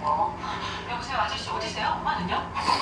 어, 뭐. 여보세요 아저씨 어디세요? 엄마는요?